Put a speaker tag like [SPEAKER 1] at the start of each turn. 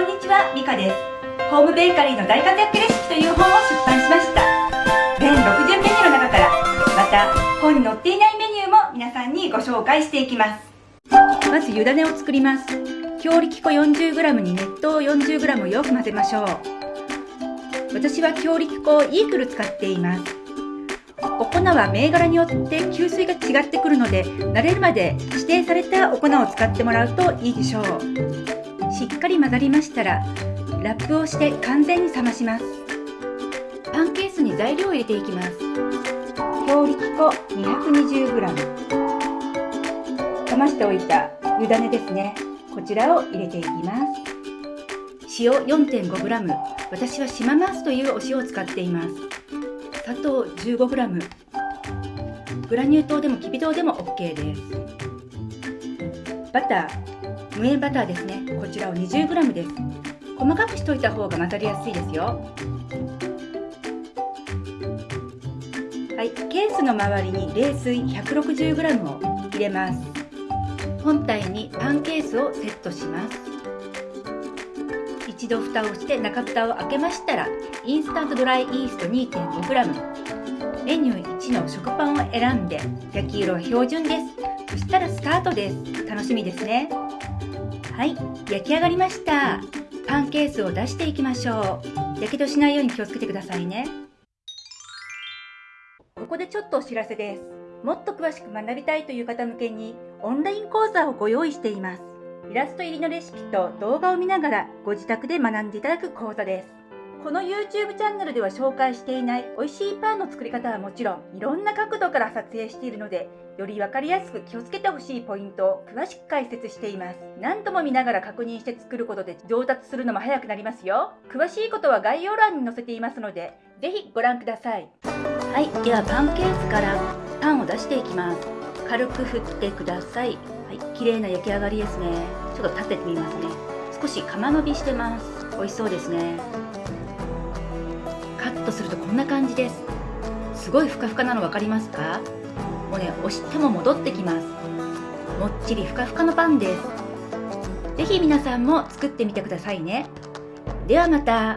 [SPEAKER 1] こんにちは、ミカです。ホームベーカリーの大活躍レシピという本を出版しました。全60メニューの中から、また本に載っていないメニューも皆さんにご紹介していきます。まず湯種を作ります。強力粉 40g に熱湯 40g をよく混ぜましょう。私は強力粉をイークル使っています。お粉は銘柄によって吸水が違ってくるので慣れるまで指定されたお粉を使ってもらうといいでしょうっかり混ざりましたらラップをして完全に冷まします。パンケースに材料を入れていきます。強力粉 220g 冷ましておいた湯種ですね。こちらを入れていきます。塩 4.5g 私は島マースというお塩を使っています。砂糖 15g グラニュー糖でもきび糖でも OK です。バター無塩バターですね。こちらを 20g です。細かくしといた方が混ざりやすいですよ。はい。ケースの周りに冷水 160g を入れます。本体にパンケースをセットします。一度蓋をして中蓋を開けましたらインスタントドライイースト 2.5g メニュー1の食パンを選んで焼き色は標準です。そしたらスタートです。楽しみですね。はい焼き上がりました。パンケースを出していきましょう。やけどしないように気をつけてくださいね。ここでちょっとお知らせです。もっと詳しく学びたいという方向けにオンライン講座をご用意しています。イラスト入りのレシピと動画を見ながらご自宅で学んでいただく講座です。この YouTube チャンネルでは紹介していない美味しいパンの作り方はもちろんいろんな角度から撮影しているのでより分かりやすく気をつけてほしいポイントを詳しく解説しています。何度も見ながら確認して作ることで上達するのも早くなりますよ。詳しいことは概要欄に載せていますのでぜひご覧ください。はいではパンケースからパンを出していきます。軽く振ってください。はい綺麗な焼き上がりですね。ちょっと立ててみますね。少し釜伸びしてます。美味しそうですね。ットするとこんな感じです。すごいふかふかなの分かりますか？もうね押しても戻ってきます。もっちりふかふかのパンです。是非皆さんも作ってみてくださいね。ではまた。